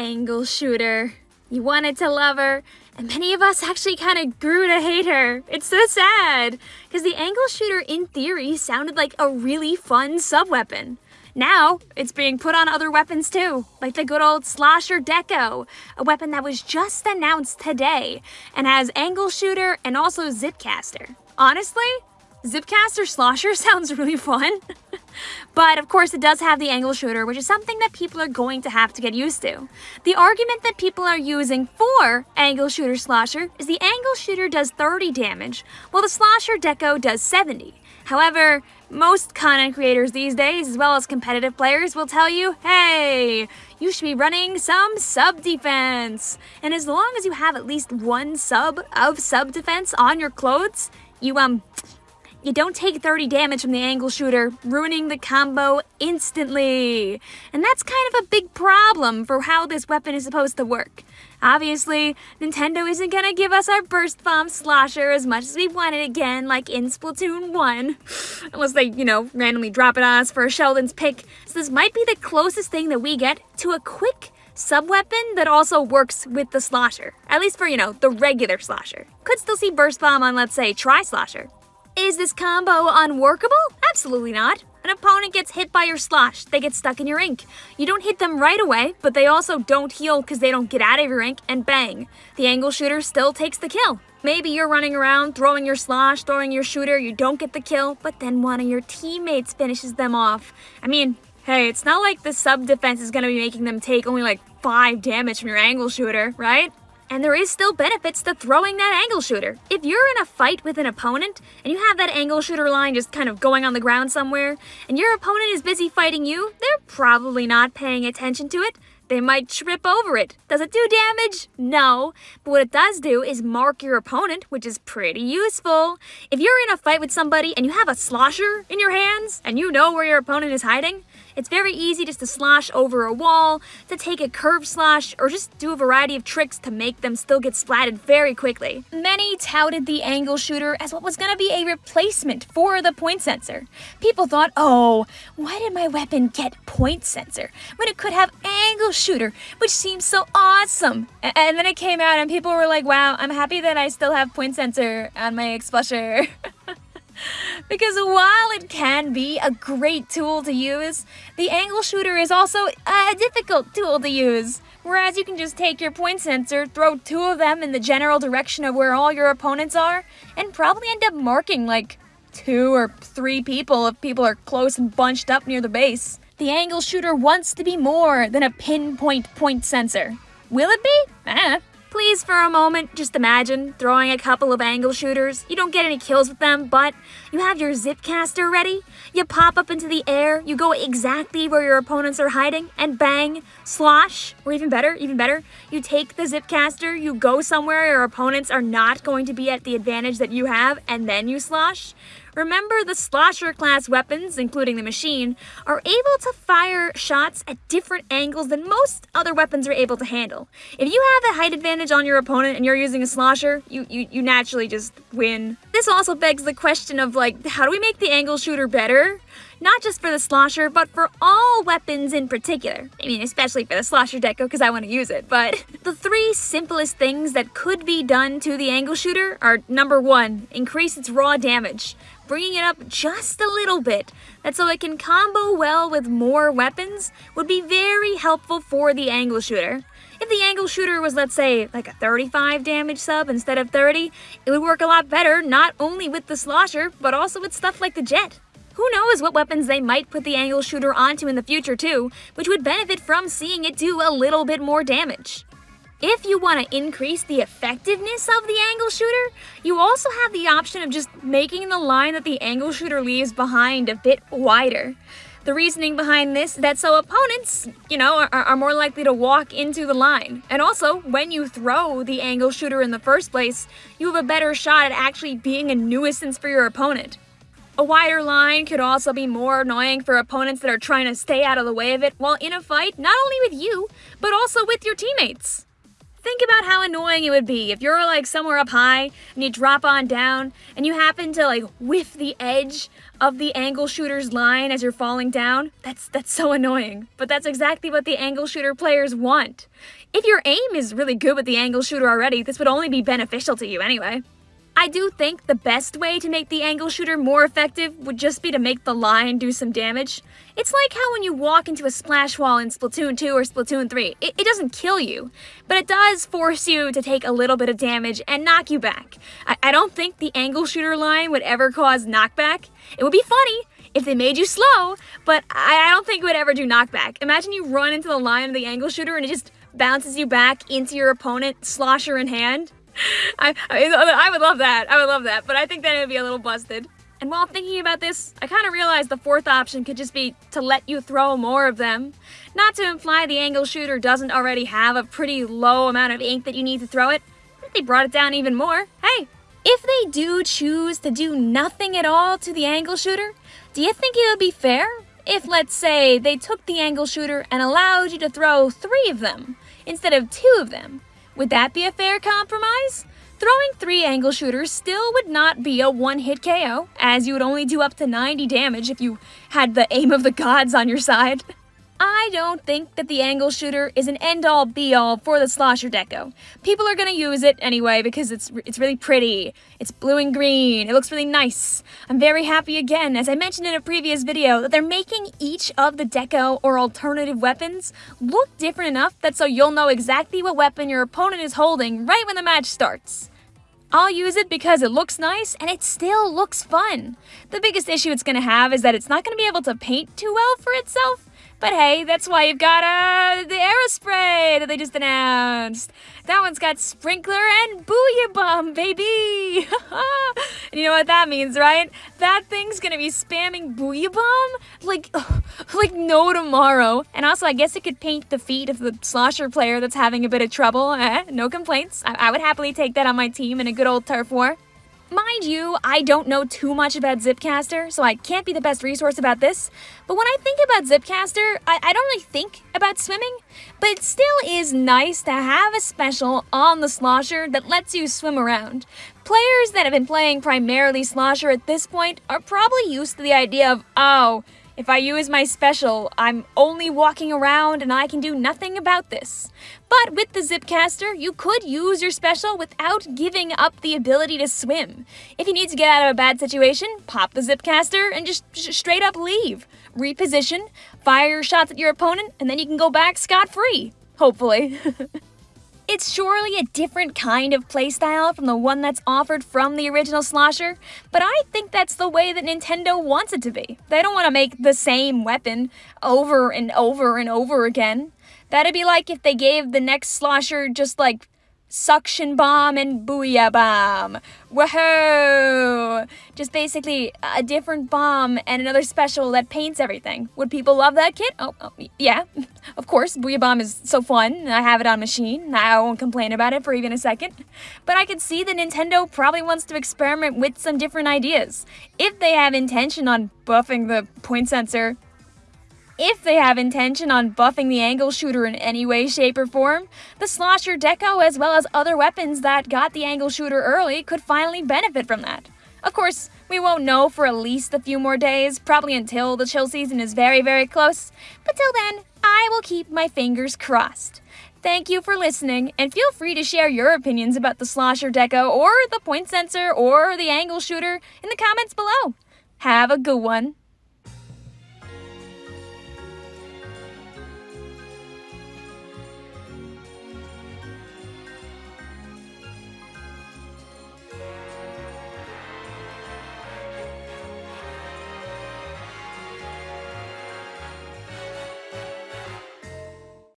angle shooter. You wanted to love her, and many of us actually kind of grew to hate her. It's so sad, because the angle shooter in theory sounded like a really fun sub-weapon. Now, it's being put on other weapons too, like the good old Slosher Deco, a weapon that was just announced today, and has angle shooter and also zipcaster. Honestly, Zipcaster Slosher sounds really fun. but of course it does have the angle shooter, which is something that people are going to have to get used to. The argument that people are using for angle shooter Slosher is the angle shooter does 30 damage, while the Slosher Deco does 70. However, most content creators these days, as well as competitive players, will tell you, hey, you should be running some sub defense. And as long as you have at least one sub of sub defense on your clothes, you um you don't take 30 damage from the angle shooter, ruining the combo instantly. And that's kind of a big problem for how this weapon is supposed to work. Obviously, Nintendo isn't gonna give us our Burst Bomb Slosher as much as we want it again, like in Splatoon 1. Unless they, you know, randomly drop it on us for a Sheldon's pick. So this might be the closest thing that we get to a quick sub-weapon that also works with the Slosher. At least for, you know, the regular Slosher. Could still see Burst Bomb on, let's say, Tri-Slosher. Is this combo unworkable? Absolutely not. An opponent gets hit by your slosh, they get stuck in your ink. You don't hit them right away, but they also don't heal because they don't get out of your ink, and bang, the angle shooter still takes the kill. Maybe you're running around, throwing your slosh, throwing your shooter, you don't get the kill, but then one of your teammates finishes them off. I mean, hey, it's not like the sub defense is gonna be making them take only like 5 damage from your angle shooter, right? And there is still benefits to throwing that angle shooter. If you're in a fight with an opponent, and you have that angle shooter line just kind of going on the ground somewhere, and your opponent is busy fighting you, they're probably not paying attention to it. They might trip over it. Does it do damage? No. But what it does do is mark your opponent, which is pretty useful. If you're in a fight with somebody and you have a slosher in your hands, and you know where your opponent is hiding, it's very easy just to slosh over a wall, to take a curve slosh, or just do a variety of tricks to make them still get splatted very quickly. Many touted the angle shooter as what was going to be a replacement for the point sensor. People thought, oh, why did my weapon get point sensor when it could have angle shooter, which seems so awesome? And then it came out and people were like, wow, I'm happy that I still have point sensor on my Explosher. because while it can be a great tool to use, the angle shooter is also a difficult tool to use. Whereas you can just take your point sensor, throw two of them in the general direction of where all your opponents are, and probably end up marking like two or three people if people are close and bunched up near the base. The angle shooter wants to be more than a pinpoint point sensor. Will it be? Eh, Please, for a moment, just imagine throwing a couple of angle shooters. You don't get any kills with them, but you have your zipcaster ready. You pop up into the air, you go exactly where your opponents are hiding, and bang, slosh, or even better, even better, you take the zipcaster, you go somewhere your opponents are not going to be at the advantage that you have, and then you slosh. Remember, the Slosher class weapons, including the machine, are able to fire shots at different angles than most other weapons are able to handle. If you have a height advantage on your opponent and you're using a Slosher, you, you, you naturally just win. This also begs the question of, like, how do we make the angle shooter better? Not just for the Slosher, but for all weapons in particular. I mean, especially for the Slosher Deco, because I want to use it, but... The three simplest things that could be done to the angle shooter are, number one, increase its raw damage bringing it up just a little bit, that so it can combo well with more weapons would be very helpful for the angle shooter. If the angle shooter was, let's say, like a 35 damage sub instead of 30, it would work a lot better not only with the slosher, but also with stuff like the jet. Who knows what weapons they might put the angle shooter onto in the future too, which would benefit from seeing it do a little bit more damage. If you want to increase the effectiveness of the angle shooter, you also have the option of just making the line that the angle shooter leaves behind a bit wider. The reasoning behind this is that so opponents, you know, are, are, more likely to walk into the line. And also, when you throw the angle shooter in the first place, you have a better shot at actually being a nuisance for your opponent. A wider line could also be more annoying for opponents that are trying to stay out of the way of it while in a fight, not only with you, but also with your teammates. Think about how annoying it would be if you're like somewhere up high and you drop on down and you happen to like whiff the edge of the angle shooter's line as you're falling down. That's that's so annoying. But that's exactly what the angle shooter players want. If your aim is really good with the angle shooter already, this would only be beneficial to you anyway. I do think the best way to make the angle shooter more effective would just be to make the line do some damage. It's like how when you walk into a splash wall in Splatoon 2 or Splatoon 3, it, it doesn't kill you, but it does force you to take a little bit of damage and knock you back. I, I don't think the angle shooter line would ever cause knockback. It would be funny, if they made you slow, but I, I don't think it would ever do knockback. Imagine you run into the line of the angle shooter and it just bounces you back into your opponent, slosher in hand. I, I, I would love that. I would love that. But I think that it would be a little busted. And while thinking about this, I kind of realized the fourth option could just be to let you throw more of them. Not to imply the angle shooter doesn't already have a pretty low amount of ink that you need to throw it. but They brought it down even more. Hey, if they do choose to do nothing at all to the angle shooter, do you think it would be fair if, let's say, they took the angle shooter and allowed you to throw three of them instead of two of them? Would that be a fair compromise? Throwing three angle shooters still would not be a one-hit KO, as you would only do up to 90 damage if you had the aim of the gods on your side. I don't think that the angle shooter is an end-all be-all for the Slosher Deco. People are gonna use it anyway because it's it's really pretty. It's blue and green. It looks really nice. I'm very happy again, as I mentioned in a previous video, that they're making each of the Deco or alternative weapons look different enough that so you'll know exactly what weapon your opponent is holding right when the match starts. I'll use it because it looks nice and it still looks fun. The biggest issue it's going to have is that it's not going to be able to paint too well for itself, but hey, that's why you've got uh, the Aerospray that they just announced. That one's got Sprinkler and Booyah Bomb, baby! and you know what that means, right? That thing's gonna be spamming Booyah Bomb like, like no tomorrow. And also, I guess it could paint the feet of the slosher player that's having a bit of trouble. Eh? No complaints. I, I would happily take that on my team in a good old turf war. Mind you, I don't know too much about Zipcaster, so I can't be the best resource about this, but when I think about Zipcaster, I, I don't really think about swimming, but it still is nice to have a special on the Slosher that lets you swim around. Players that have been playing primarily Slosher at this point are probably used to the idea of, oh, if I use my special, I'm only walking around and I can do nothing about this. But with the Zipcaster, you could use your special without giving up the ability to swim. If you need to get out of a bad situation, pop the Zipcaster and just straight up leave. Reposition, fire your shots at your opponent, and then you can go back scot-free. Hopefully. It's surely a different kind of playstyle from the one that's offered from the original Slosher, but I think that's the way that Nintendo wants it to be. They don't want to make the same weapon over and over and over again. That'd be like if they gave the next Slosher just like suction bomb and booyah bomb. Woohoo! Just basically a different bomb and another special that paints everything. Would people love that kit? Oh, oh yeah, of course. Booyah bomb is so fun. I have it on machine. I won't complain about it for even a second. But I can see that Nintendo probably wants to experiment with some different ideas. If they have intention on buffing the point sensor, if they have intention on buffing the angle shooter in any way, shape, or form, the Slosher Deco, as well as other weapons that got the angle shooter early, could finally benefit from that. Of course, we won't know for at least a few more days, probably until the chill season is very, very close, but till then, I will keep my fingers crossed. Thank you for listening, and feel free to share your opinions about the Slosher Deco or the point sensor or the angle shooter in the comments below. Have a good one.